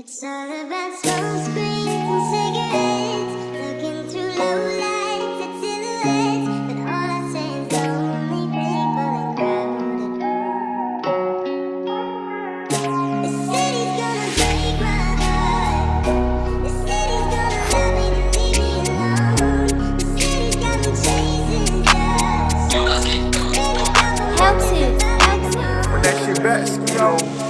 It's all about sunscreen and cigarettes. Looking through low lights at silhouettes But all I say is lonely people and crowded The city's gonna break my heart. The city's gonna love me to leave me alone. The city's got me chasing dust. How to? When that shit back, yo.